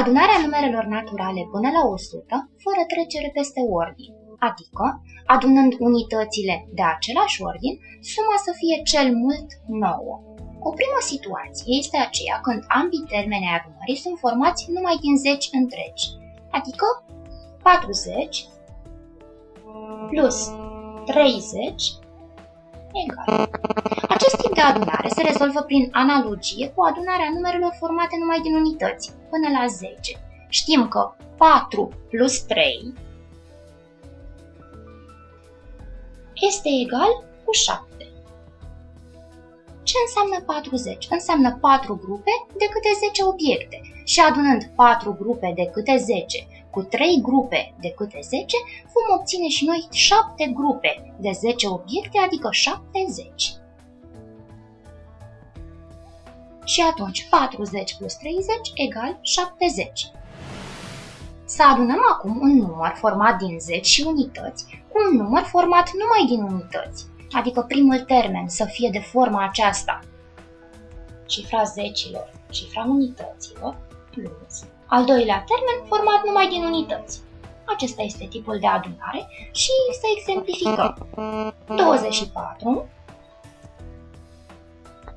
Adunarea numerelor naturale până la 100, fără trecere peste ordine, adică, adunând unitățile de același ordin, suma să fie cel mult 9. O primă situație este aceea când ambii termeni ai adunării sunt formați numai din 10 întregi, adică 40 plus 30 egal. Acest tip de adunare se rezolvă prin analogie cu adunarea numerelor formate numai din unități, până la 10. Știm că 4 plus 3 este egal cu 7. Ce înseamnă 40? Înseamnă 4 grupe de câte 10 obiecte și adunând 4 grupe de câte 10 cu 3 grupe de câte 10, vom obține și noi 7 grupe de 10 obiecte, adică 70. Și atunci 40 plus 30 egal 70. Să adunăm acum un număr format din 10 și unități cu un număr format numai din unități, adică primul termen să fie de forma aceasta. Cifra zecilor, cifra unităților, plus al doilea termen format numai din unități. Acesta este tipul de adunare și să exemplificăm. 24,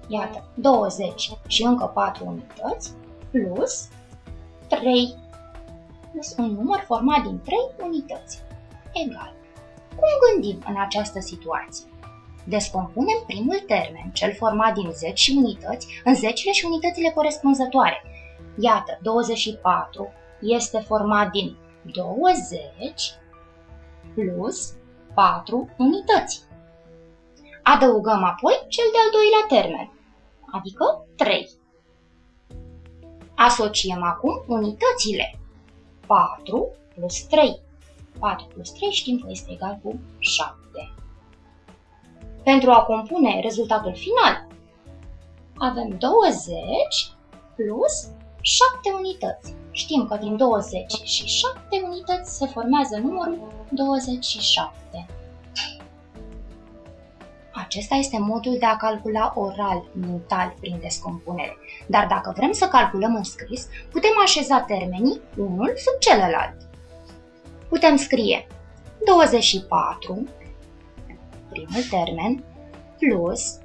iată, 20 și încă 4 unități, plus 3, plus un număr format din 3 unități, egal. Cum gândim în această situație? Descompunem primul termen, cel format din 10 și unități, în zecile și unitățile corespunzătoare – Iată, 24 este format din 20 plus 4 unități. Adăugăm apoi cel de-al doilea termen, adică 3. Asociem acum unitățile. 4 plus 3. 4 plus 3 știm că este egal cu 7. Pentru a compune rezultatul final, avem 20 plus 7 unități. Știm că din 20 și 7 unități se formează numărul 27. Acesta este modul de a calcula oral, mental, prin descompunere. Dar dacă vrem să calculăm în scris, putem așeza termenii unul sub celălalt. Putem scrie 24, primul termen, plus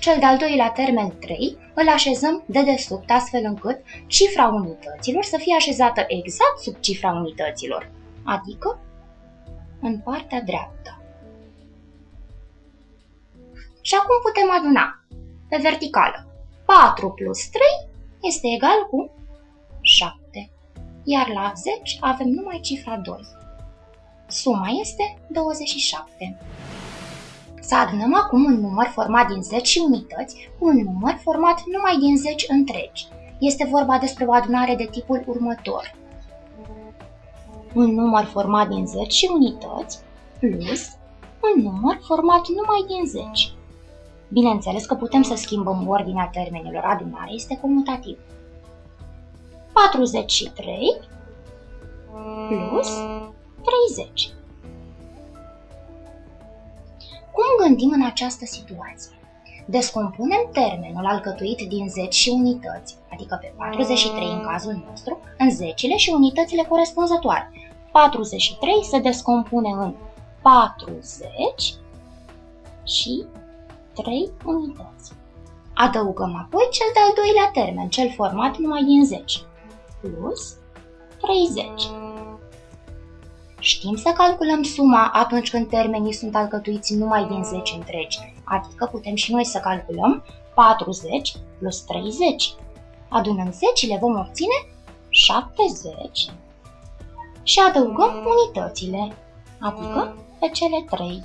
cel de-al doilea termen 3 îl așezăm de desubt astfel încât cifra unităților să fie așezată exact sub cifra unităților, adică în partea dreaptă. Și acum putem aduna pe verticală. 4 plus 3 este egal cu 7, iar la 10 avem numai cifra 2. Suma este 27. Să adunăm acum un număr format din 10 unități cu un număr format numai din 10 întregi. Este vorba despre o adunare de tipul următor. Un număr format din 10 unități plus un număr format numai din 10. Bineînțeles că putem să schimbăm ordinea termenilor, adunare este comutativ. 43 plus 30. Cum gândim în această situație? Descompunem termenul alcătuit din 10 și unități, adică pe 43 în cazul nostru, în zecile și unitățile corespunzătoare. 43 se descompune în 40 și 3 unități. Adăugăm apoi cel de-al doilea termen, cel format numai din 10, plus 30. Știm să calculăm suma atunci când termenii sunt alcătuiți numai din 10 întregi, adică putem și noi să calculăm 40 plus 30. Adunând zecile vom obține 70 și adăugăm unitățile, adică pe cele 3.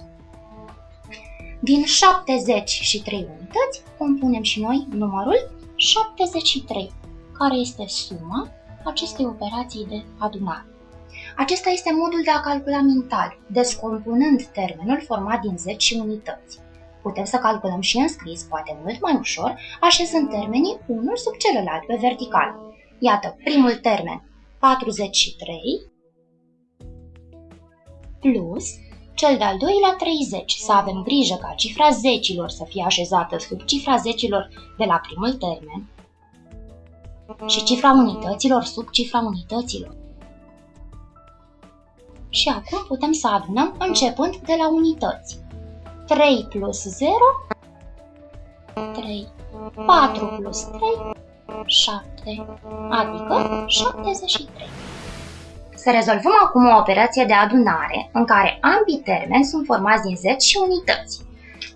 Din 70 și 3 unități compunem și noi numărul 73, care este suma acestei operații de adunare. Acesta este modul de a calcula mental, descompunând termenul format din 10 unități. Putem să calculăm și în scris, poate mult mai ușor, așezând termenii unul sub celălalt pe vertical. Iată, primul termen, 43, plus cel de-al doilea 30, să avem grijă ca cifra zecilor să fie așezată sub cifra zecilor de la primul termen, și cifra unităților sub cifra unităților. Și acum putem să adunăm începând de la unități. 3 plus 0, 3. 4 plus 3, 7, adică 73. Să rezolvăm acum o operație de adunare în care ambii termeni sunt formați din 10 și unități.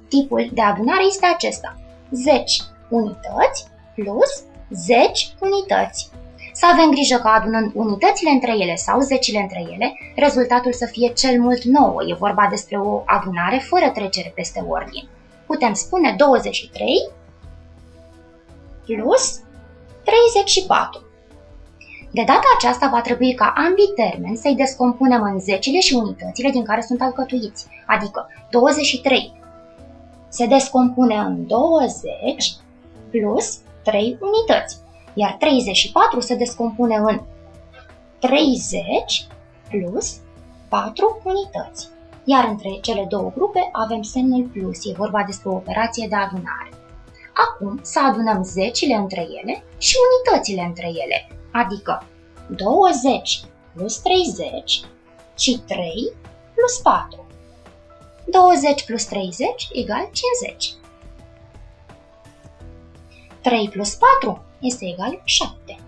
Tipul de adunare este acesta. 10 unități plus 10 unități. Să avem grijă că adunând unitățile între ele sau zecile între ele, rezultatul să fie cel mult 9. E vorba despre o adunare fără trecere peste ordine. Putem spune 23 plus 34. De data aceasta va trebui ca ambii termeni să-i descompunem în zecile și unitățile din care sunt alcătuiți, adică 23 se descompune în 20 plus 3 unități, iar 34 se descompune în 30 plus 4 unități. Iar între cele două grupe avem semnul plus, e vorba despre o operație de adunare. Acum să adunăm zecile între ele și unitățile între ele, adică 20 plus 30 și 3 plus 4. 20 plus 30 egal 50. 3 plus 4 este egal 7.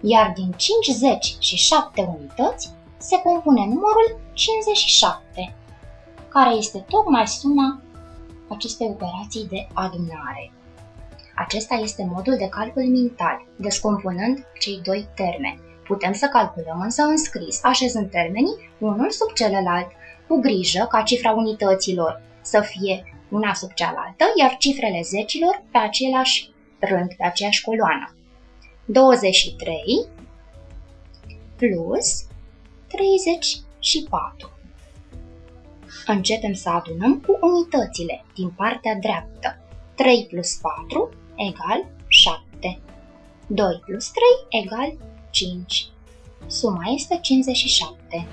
Iar din 50 și 7 unități se compune numărul 57, care este tocmai suma acestei operații de adunare. Acesta este modul de calcul mental, descompunând cei doi termeni. Putem să calculăm însă în scris, așezând termenii unul sub celălalt, cu grijă ca cifra unităților să fie una sub cealaltă, iar cifrele zecilor pe același rând, pe aceeași coloană. 23 plus 34. Începem să adunăm cu unitățile din partea dreaptă. 3 plus 4 egal 7. 2 plus 3 egal 5. Suma este 57.